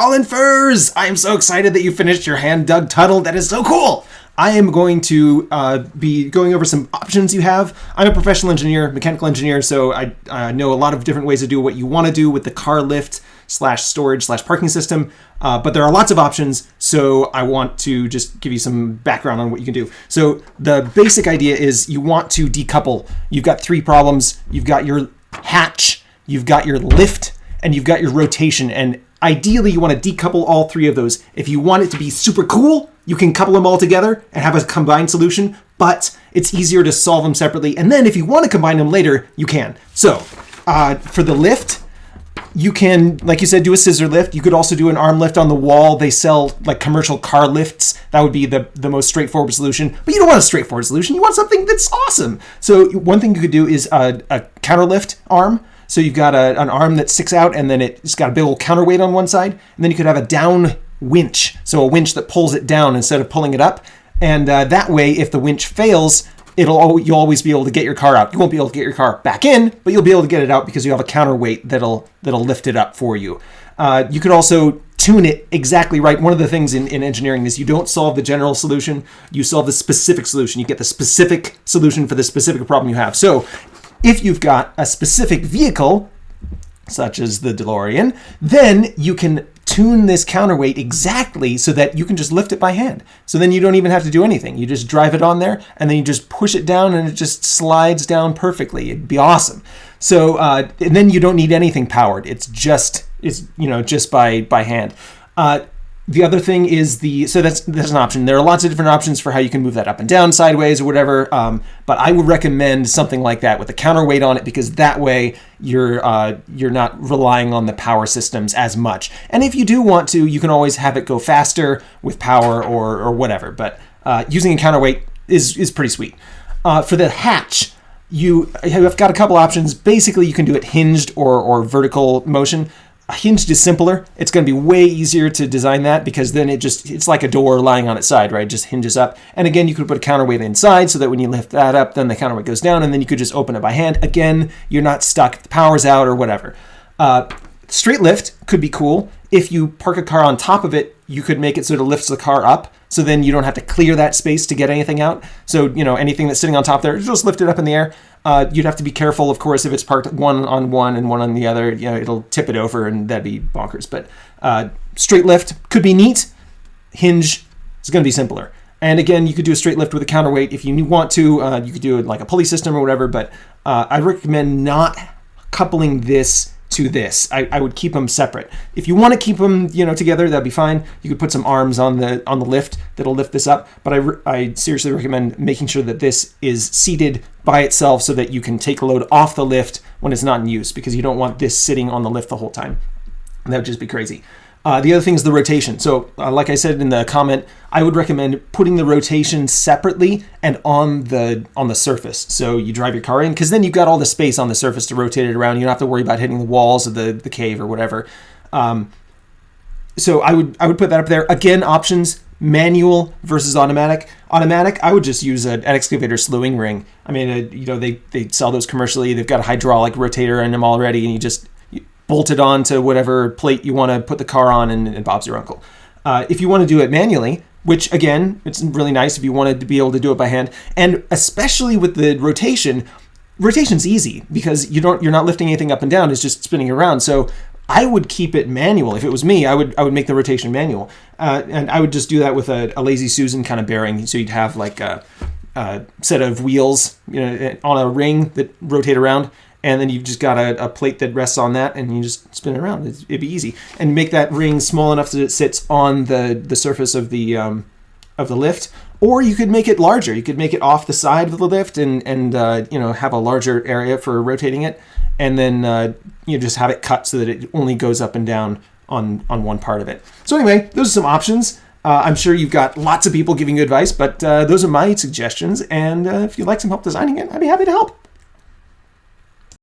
Colin Furze! I am so excited that you finished your hand dug tunnel. That is so cool! I am going to uh, be going over some options you have. I'm a professional engineer, mechanical engineer, so I uh, know a lot of different ways to do what you want to do with the car lift slash storage slash parking system. Uh, but there are lots of options, so I want to just give you some background on what you can do. So the basic idea is you want to decouple. You've got three problems. You've got your hatch, you've got your lift, and you've got your rotation. And ideally, you want to decouple all three of those. If you want it to be super cool, you can couple them all together and have a combined solution, but it's easier to solve them separately. And then if you want to combine them later, you can. So uh, for the lift, you can, like you said, do a scissor lift. You could also do an arm lift on the wall. They sell like commercial car lifts. That would be the, the most straightforward solution. But you don't want a straightforward solution. You want something that's awesome. So one thing you could do is a, a counter lift arm. So you've got a, an arm that sticks out and then it's got a big old counterweight on one side. And then you could have a down winch. So a winch that pulls it down instead of pulling it up. And uh, that way, if the winch fails, it'll you'll always be able to get your car out. You won't be able to get your car back in, but you'll be able to get it out because you have a counterweight that'll that'll lift it up for you. Uh, you could also tune it exactly right. One of the things in, in engineering is you don't solve the general solution, you solve the specific solution. You get the specific solution for the specific problem you have. So if you've got a specific vehicle, such as the DeLorean, then you can tune this counterweight exactly so that you can just lift it by hand. So then you don't even have to do anything. You just drive it on there and then you just push it down and it just slides down perfectly. It'd be awesome. So uh, and then you don't need anything powered. It's just it's you know just by by hand. Uh, the other thing is the so that's that's an option. There are lots of different options for how you can move that up and down, sideways, or whatever. Um, but I would recommend something like that with a counterweight on it because that way you're uh, you're not relying on the power systems as much. And if you do want to, you can always have it go faster with power or or whatever. But uh, using a counterweight is is pretty sweet. Uh, for the hatch, you have got a couple options. Basically, you can do it hinged or or vertical motion hinged is simpler. It's going to be way easier to design that because then it just, it's like a door lying on its side, right? It just hinges up. And again, you could put a counterweight inside so that when you lift that up, then the counterweight goes down and then you could just open it by hand. Again, you're not stuck the power's out or whatever. Uh, straight lift could be cool. If you park a car on top of it, you could make it so it lifts the car up. So then you don't have to clear that space to get anything out. So, you know, anything that's sitting on top there, just lift it up in the air. Uh, you'd have to be careful, of course, if it's parked one on one and one on the other. You know, it'll tip it over, and that'd be bonkers. But uh, straight lift could be neat. Hinge is going to be simpler. And again, you could do a straight lift with a counterweight if you want to. Uh, you could do it like a pulley system or whatever. But uh, I recommend not coupling this to this. I, I would keep them separate. If you want to keep them, you know, together, that'd be fine. You could put some arms on the on the lift that'll lift this up. But I, I seriously recommend making sure that this is seated by itself so that you can take a load off the lift when it's not in use because you don't want this sitting on the lift the whole time. That would just be crazy. Uh, the other thing is the rotation. So, uh, like I said in the comment, I would recommend putting the rotation separately and on the on the surface. So you drive your car in, because then you've got all the space on the surface to rotate it around. You don't have to worry about hitting the walls of the the cave or whatever. Um, so I would I would put that up there. Again, options manual versus automatic. Automatic, I would just use an excavator slewing ring. I mean, uh, you know, they they sell those commercially. They've got a hydraulic rotator in them already, and you just bolted onto whatever plate you want to put the car on, and, and Bob's your uncle. Uh, if you want to do it manually, which again, it's really nice if you wanted to be able to do it by hand, and especially with the rotation, rotation's easy because you don't you're not lifting anything up and down; it's just spinning around. So I would keep it manual. If it was me, I would I would make the rotation manual, uh, and I would just do that with a, a lazy Susan kind of bearing. So you'd have like a, a set of wheels, you know, on a ring that rotate around, and then you've just got a, a, plate that rests on that and you just spin it around. It'd be easy. And make that ring small enough that it sits on the the surface of the um, of the lift. Or you could make it larger. You could make it off the side of the lift and and uh, you know have a larger area for rotating it. And then uh, you just have it cut so that it only goes up and down on on one part of it. So anyway those are some options. Uh, I'm sure you've got lots of people giving you advice, but uh, those are my suggestions. And uh, if you'd like some help designing it, I'd be happy to help.